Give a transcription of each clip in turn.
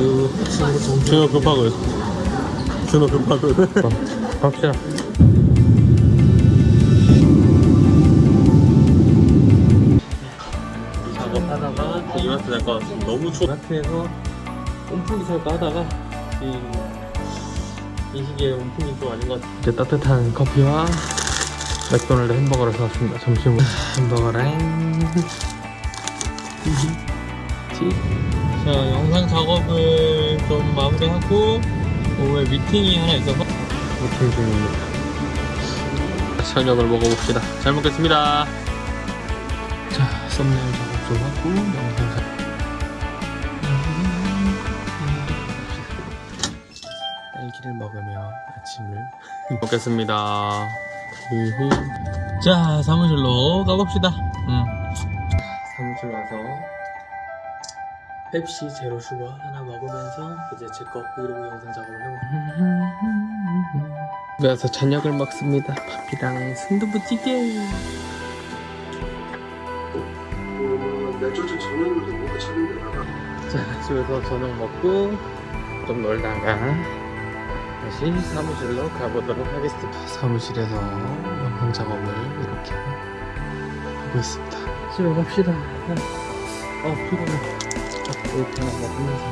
그 준호 급하거든 준호 급하거든 갑시다. 작업하다가 또 이마트 같습니다 너무 추워. 이마트에서 온풍기 살까 하다가 이, 이 시기에 온풍기 좀 아닌 것 같아요 이제 따뜻한 커피와 맥도날드 햄버거를 사왔습니다. 점심으로. 햄버거랑 자 영상 작업을 좀 마무리하고 오후에 미팅이 하나 있어서 미팅 중입니다 저녁을 먹어봅시다 잘 먹겠습니다 자 썸네일 작업 좀 하고 영상 작업 딸기를 먹으며 아침을 먹겠습니다. 자 사무실로 가봅시다 음. 펩시 제로 슈거 하나 먹으면서 이제 제 거 브이로그 영상 작업을 해봅니다. 그래서 저녁을 먹습니다. 밥이랑 순두부찌개. 데다가 자 집에서 저녁 먹고 좀 놀다가 다시 사무실로 가보도록 하겠습니다. 사무실에서 영상 작업을 이렇게 하고 있습니다. 집에 갑시다. 어 피곤해 이렇게 하나 먹으면서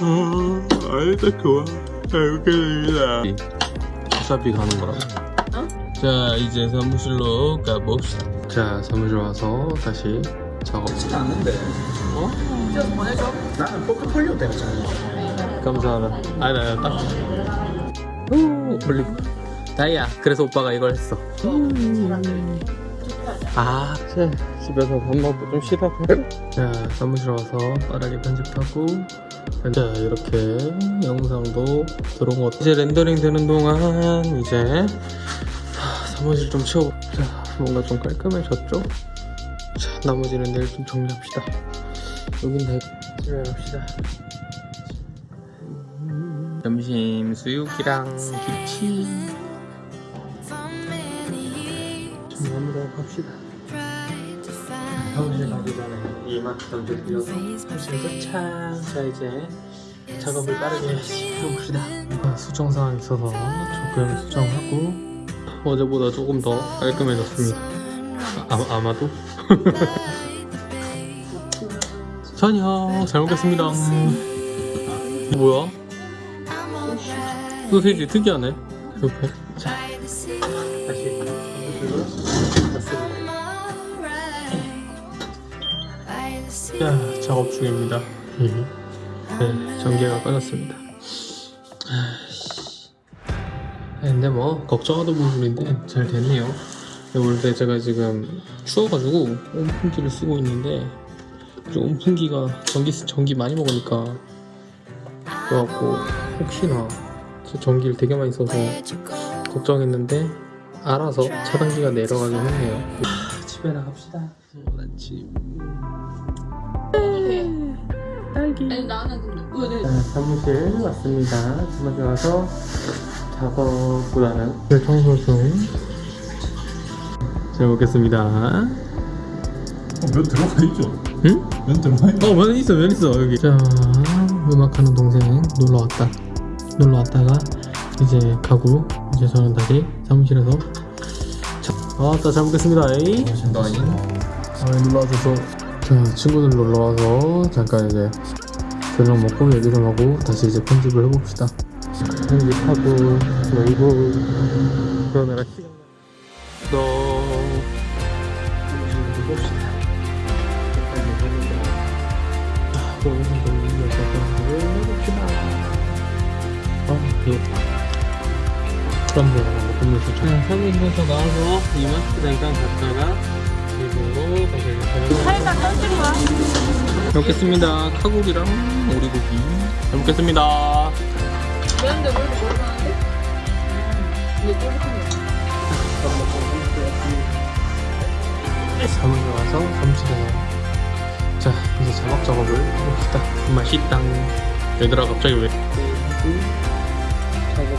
아 아이다. 좋아 잘 먹겠습니다. 어차피 가는 거라 자 이제 사무실로 가봅시다. 자 사무실 와서 다시 작업 않는데. 어? 나는 포트폴리오 때문에 감사하다. 아니 아니 딱. 오, 올리브 다이야 그래서 오빠가 이걸 했어. 아 자, 집에서 밥 먹고 좀 쉬다가. 자 사무실 와서 빠르게 편집하고 자 이렇게 영상도 들어온 것 이제 렌더링 되는 동안 이제 하, 사무실 좀 치워 자 뭔가 좀 깔끔해졌죠? 자 나머지는 내일 좀 정리합시다. 여긴 다 집에 갑시다. 점심 수육이랑 김치. 정리하러 갑시다 사무실 가기 전에 이마트 좀 들려서 사무실 도착 자 이제 작업을 빠르게 해봅시다. 아, 수정 사항 있어서 조금 수정하고 어제보다 조금 더 깔끔해졌습니다. 아, 아마도? 저녁 잘 먹겠습니다. 뭐야? 소세지 특이하네 옆에 자 다시 자 작업 중입니다. 네 전기가 꺼졌습니다. 아이씨. 근데 뭐 걱정하던 부분인데 잘 됐네요. 원래 제가 지금 추워가지고 온풍기를 쓰고 있는데 좀 온풍기가 전기 전기 많이 먹으니까 그래갖고 혹시나 저 전기를 되게 많이 써서 걱정했는데 알아서 차단기가 내려가긴 했네요. 아, 집에 나갑시다 아침 딸기 아니 나는 근데 왜 내? 자, 사무실 왔습니다 사무실 와서 작업보다는 청소 중잘 먹겠습니다 어, 면 들어가 있죠? 응? 면 들어가 있죠? 어, 면 있어, 면 있어, 여기. 자, 음악하는 동생 놀러 왔다. 놀러 왔다가 이제 가고, 이제 저는 다시 사무실에서. 자, 아따, 잘 먹겠습니다. 에이. 아, 놀러 와줘서. 자, 친구들 놀러 와서 잠깐 이제 저녁 먹고 얘기 좀 하고 다시 이제 편집을 해봅시다. 편집하고, 놀고, 그러느라 시간. 너. 봅시다. 해봅시다. 아, 가 먹으면서 좀. 네, 나와서 이마트 잠깐 갔다가 거야? 잘 먹겠습니다. 카고기랑 오리고기. 잘 먹겠습니다. 그런데 뭘 모르는데? 이게 쫄깃한 거. 사무실 와서 사무실에 자 이제 자막 작업을 해봅시다 맛있당 얘들아 갑자기 왜 작업